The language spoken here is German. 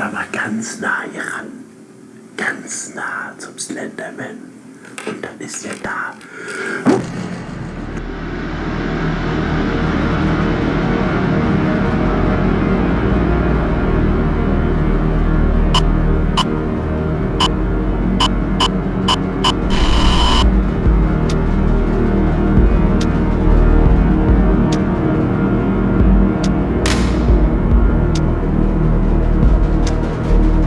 aber ganz nah hier ran. Ganz nah zum Slenderman. Und dann ist er da.